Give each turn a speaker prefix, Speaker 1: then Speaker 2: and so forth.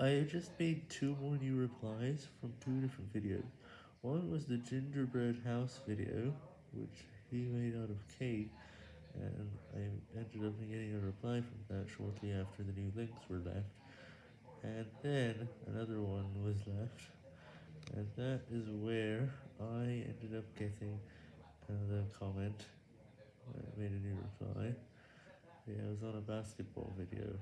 Speaker 1: I just made two more new replies from two different videos. One was the gingerbread house video, which he made out of cake, and I ended up getting a reply from that shortly after the new links were left. And then another one was left, and that is where I ended up getting the comment. I made a new reply. Yeah, it was on a basketball video.